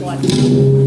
one.